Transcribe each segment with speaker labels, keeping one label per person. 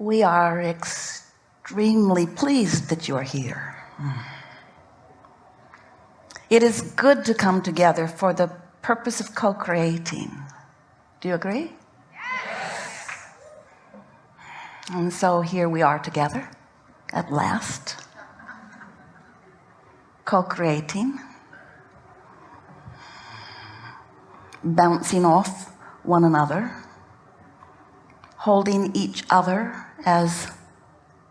Speaker 1: we are extremely pleased that you're here. Mm. It is good to come together for the purpose of co-creating. Do you agree? Yes. and so here we are together at last co-creating bouncing off one another holding each other as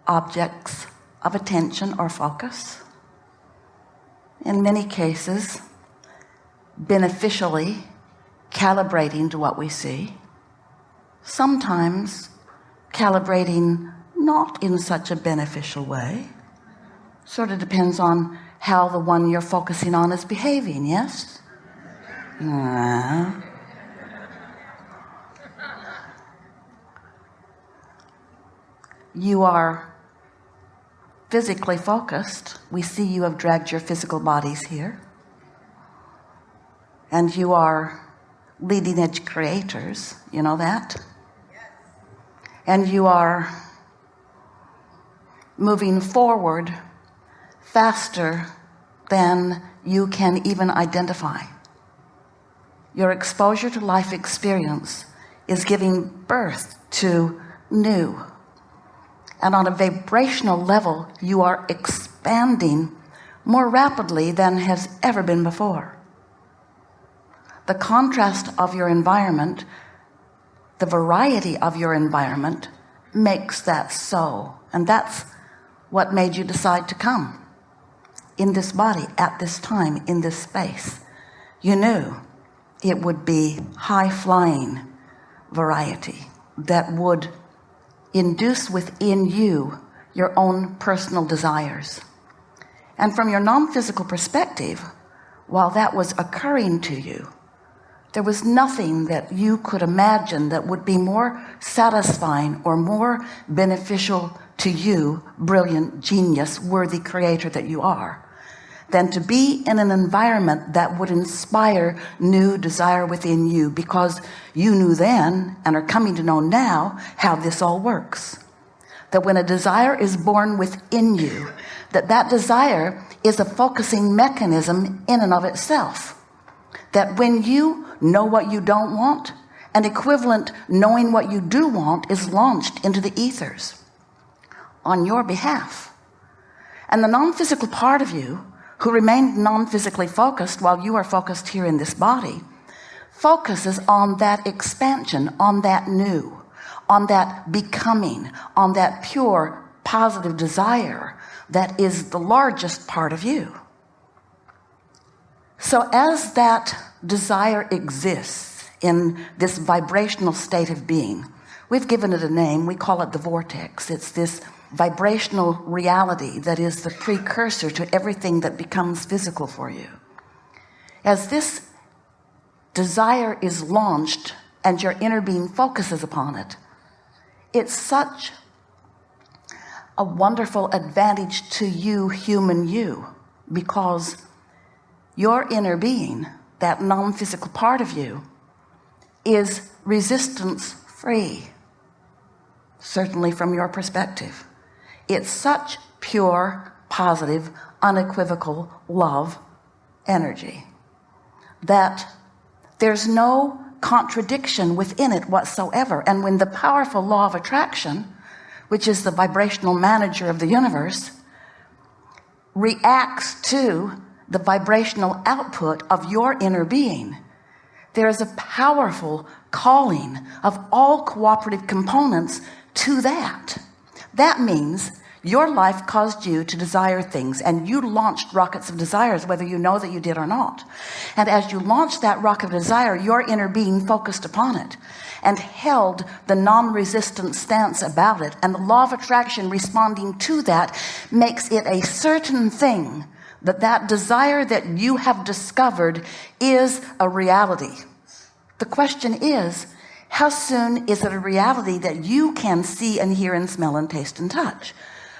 Speaker 1: objects of attention or focus. In many cases beneficially calibrating to what we see. Sometimes calibrating not in such a beneficial way. Sort of depends on how the one you're focusing on is behaving yes? Uh, you are physically focused. We see you have dragged your physical bodies here. And you are leading edge creators. You know that? And you are moving forward faster than you can even identify. Your exposure to life experience is giving birth to new and on a vibrational level you are expanding more rapidly than has ever been before. The contrast of your environment the variety of your environment makes that so and that's what made you decide to come in this body at this time in this space. You knew it would be high-flying variety that would induce within you your own personal desires. And from your non-physical perspective while that was occurring to you there was nothing that you could imagine that would be more satisfying or more beneficial to you brilliant genius worthy creator that you are than to be in an environment that would inspire new desire within you because you knew then and are coming to know now how this all works. That when a desire is born within you that that desire is a focusing mechanism in and of itself. That when you know what you don't want an equivalent knowing what you do want is launched into the ethers on your behalf. And the non-physical part of you who remained non-physically focused while you are focused here in this body focuses on that expansion on that new on that becoming on that pure positive desire that is the largest part of you. So as that desire exists in this vibrational state of being we've given it a name. We call it the vortex. It's this vibrational reality that is the precursor to everything that becomes physical for you. As this desire is launched and your inner being focuses upon it it's such a wonderful advantage to you human you because your inner being that non-physical part of you is resistance free certainly from your perspective. It's such pure positive unequivocal love energy that there's no contradiction within it whatsoever. And when the powerful law of attraction which is the vibrational manager of the universe reacts to the vibrational output of your inner being there is a powerful calling of all cooperative components to that. That means your life caused you to desire things and you launched rockets of desires whether you know that you did or not. And as you launched that rocket of desire your inner being focused upon it and held the non-resistant stance about it and the law of attraction responding to that makes it a certain thing that that desire that you have discovered is a reality. The question is how soon is it a reality that you can see and hear and smell and taste and touch?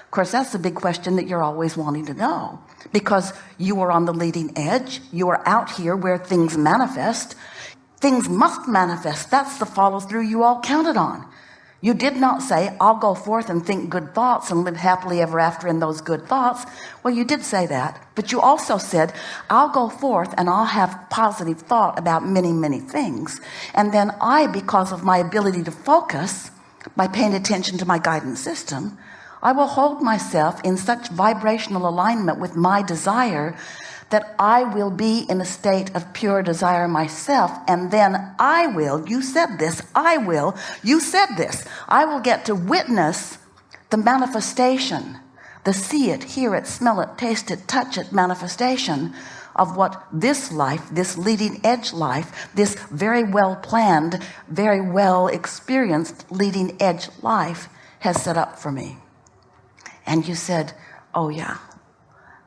Speaker 1: Of course that's the big question that you're always wanting to know because you are on the leading edge. You are out here where things manifest. Things must manifest. That's the follow-through you all counted on you did not say I'll go forth and think good thoughts and live happily ever after in those good thoughts. Well you did say that but you also said I'll go forth and I'll have positive thought about many many things. And then I because of my ability to focus by paying attention to my guidance system I will hold myself in such vibrational alignment with my desire that I will be in a state of pure desire myself and then I will you said this I will you said this I will get to witness the manifestation the see it hear it smell it taste it touch it manifestation of what this life this leading edge life this very well planned very well experienced leading edge life has set up for me. And you said oh yeah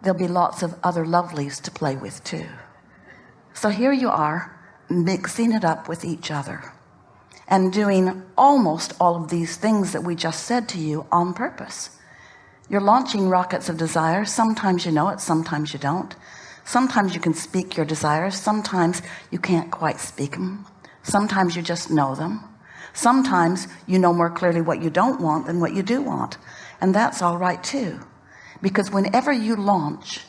Speaker 1: there'll be lots of other lovelies to play with too. So here you are mixing it up with each other and doing almost all of these things that we just said to you on purpose. You're launching rockets of desire. Sometimes you know it sometimes you don't. Sometimes you can speak your desires. Sometimes you can't quite speak them sometimes you just know them. Sometimes you know more clearly what you don't want than what you do want. And that's all right too because whenever you launch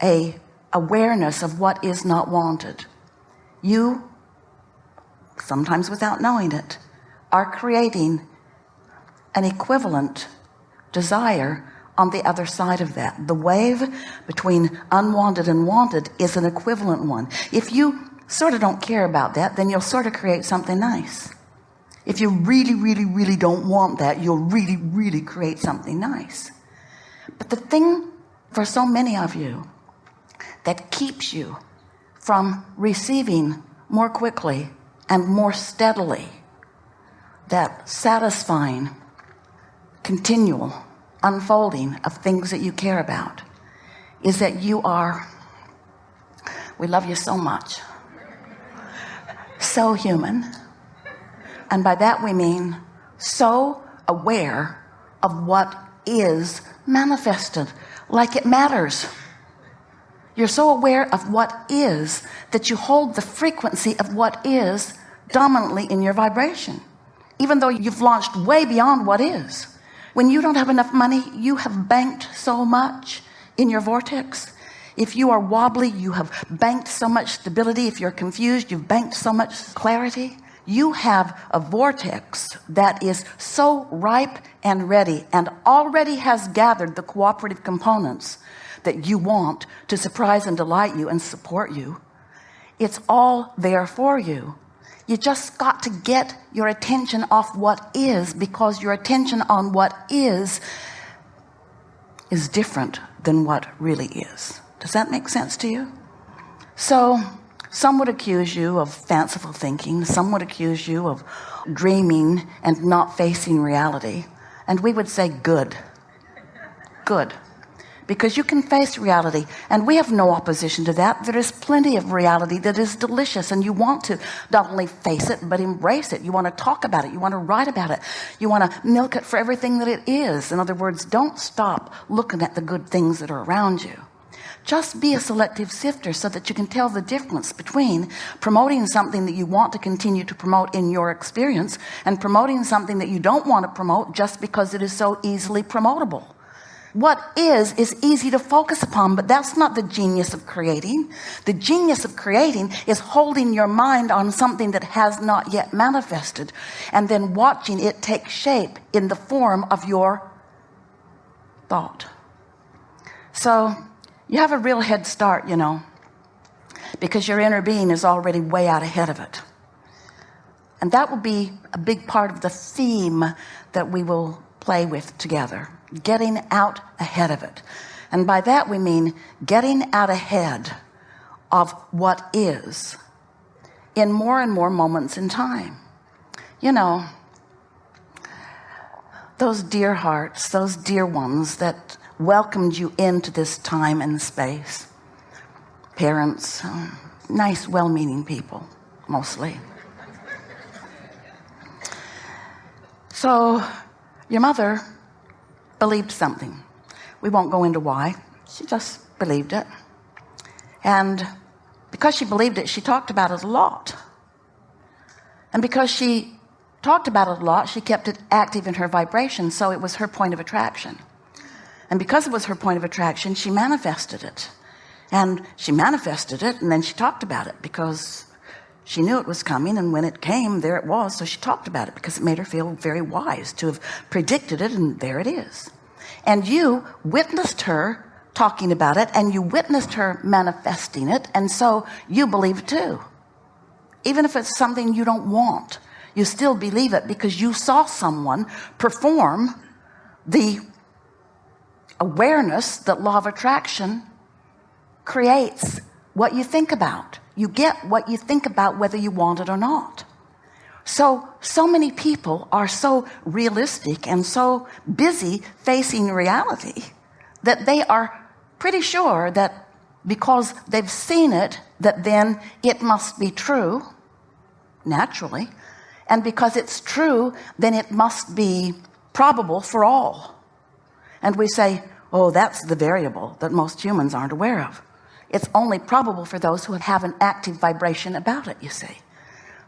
Speaker 1: a awareness of what is not wanted you sometimes without knowing it are creating an equivalent desire on the other side of that. The wave between unwanted and wanted is an equivalent one. If you sort of don't care about that then you'll sort of create something nice. If you really really really don't want that you'll really really create something nice but the thing for so many of you that keeps you from receiving more quickly and more steadily that satisfying continual unfolding of things that you care about is that you are we love you so much so human. And by that we mean so aware of what is manifested like it matters. You're so aware of what is that you hold the frequency of what is dominantly in your vibration even though you've launched way beyond what is. When you don't have enough money you have banked so much in your vortex. If you are wobbly you have banked so much stability. If you're confused you've banked so much clarity you have a vortex that is so ripe and ready and already has gathered the cooperative components that you want to surprise and delight you and support you. It's all there for you. You just got to get your attention off what is because your attention on what is is different than what really is. Does that make sense to you? So some would accuse you of fanciful thinking. Some would accuse you of dreaming and not facing reality. And we would say good. Good. Because you can face reality. And we have no opposition to that. There is plenty of reality that is delicious. And you want to not only face it but embrace it. You want to talk about it. You want to write about it. You want to milk it for everything that it is. In other words don't stop looking at the good things that are around you just be a selective sifter so that you can tell the difference between promoting something that you want to continue to promote in your experience and promoting something that you don't want to promote just because it is so easily promotable. What is is easy to focus upon but that's not the genius of creating. The genius of creating is holding your mind on something that has not yet manifested and then watching it take shape in the form of your thought. So you have a real head start you know because your inner being is already way out ahead of it. And that will be a big part of the theme that we will play with together getting out ahead of it. And by that we mean getting out ahead of what is in more and more moments in time. You know those dear hearts those dear ones that welcomed you into this time and space. Parents um, nice well-meaning people mostly. So your mother believed something. We won't go into why. She just believed it. And because she believed it she talked about it a lot. And because she talked about it a lot she kept it active in her vibration so it was her point of attraction and because it was her point of attraction she manifested it. And she manifested it and then she talked about it because she knew it was coming and when it came there it was. So she talked about it because it made her feel very wise to have predicted it and there it is. And you witnessed her talking about it and you witnessed her manifesting it and so you believe it too. Even if it's something you don't want you still believe it because you saw someone perform the awareness that law of attraction creates what you think about. You get what you think about whether you want it or not. So so many people are so realistic and so busy facing reality that they are pretty sure that because they've seen it that then it must be true naturally. And because it's true then it must be probable for all. And we say oh that's the variable that most humans aren't aware of. It's only probable for those who have an active vibration about it you see.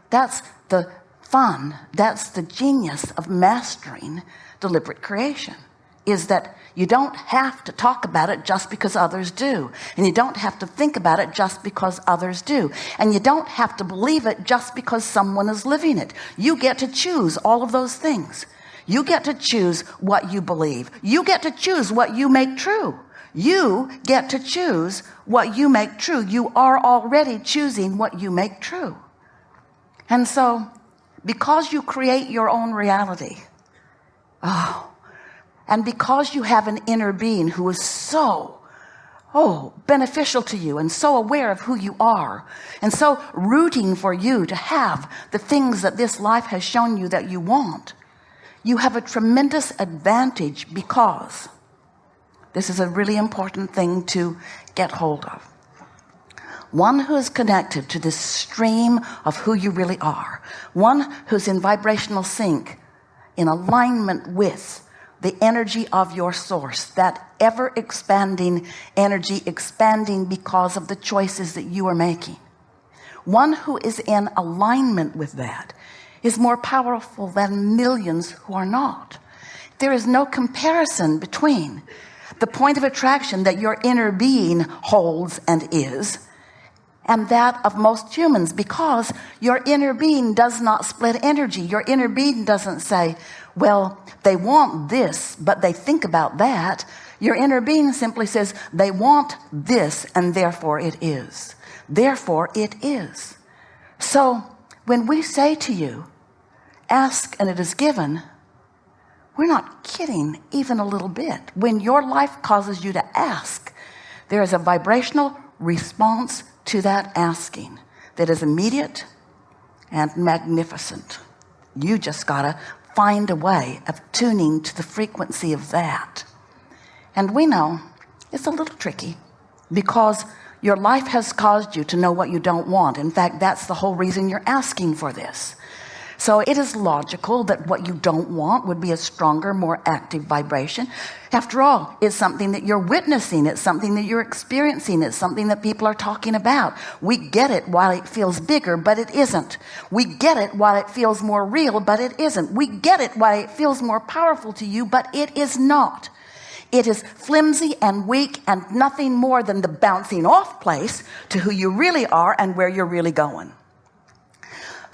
Speaker 1: That's the fun that's the genius of mastering deliberate creation is that you don't have to talk about it just because others do and you don't have to think about it just because others do and you don't have to believe it just because someone is living it. You get to choose all of those things you get to choose what you believe. You get to choose what you make true. You get to choose what you make true. You are already choosing what you make true. And so because you create your own reality oh and because you have an inner being who is so oh beneficial to you and so aware of who you are and so rooting for you to have the things that this life has shown you that you want you have a tremendous advantage because this is a really important thing to get hold of. One who is connected to this stream of who you really are. One who's in vibrational sync in alignment with the energy of your source that ever expanding energy expanding because of the choices that you are making. One who is in alignment with that is more powerful than millions who are not. There is no comparison between the point of attraction that your inner being holds and is and that of most humans because your inner being does not split energy. Your inner being doesn't say well they want this but they think about that. Your inner being simply says they want this and therefore it is. Therefore it is. So when we say to you ask and it is given. We're not kidding even a little bit. When your life causes you to ask there is a vibrational response to that asking that is immediate and magnificent. You just gotta find a way of tuning to the frequency of that. And we know it's a little tricky because your life has caused you to know what you don't want. In fact that's the whole reason you're asking for this so it is logical that what you don't want would be a stronger more active vibration. After all it's something that you're witnessing. It's something that you're experiencing. It's something that people are talking about. We get it while it feels bigger but it isn't. We get it while it feels more real but it isn't. We get it while it feels more powerful to you but it is not. It is flimsy and weak and nothing more than the bouncing off place to who you really are and where you're really going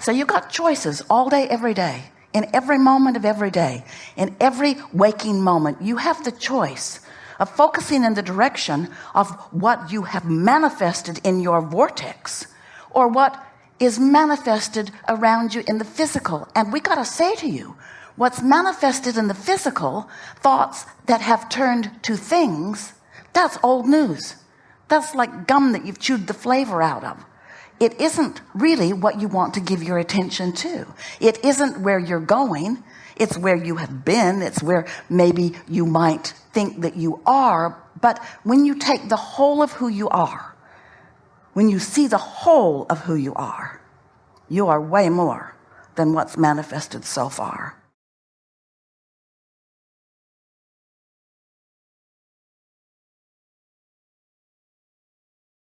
Speaker 1: so you've got choices all day every day in every moment of every day in every waking moment. You have the choice of focusing in the direction of what you have manifested in your vortex or what is manifested around you in the physical. And we got to say to you what's manifested in the physical thoughts that have turned to things that's old news. That's like gum that you've chewed the flavor out of it isn't really what you want to give your attention to. It isn't where you're going. It's where you have been. It's where maybe you might think that you are. But when you take the whole of who you are when you see the whole of who you are you are way more than what's manifested so far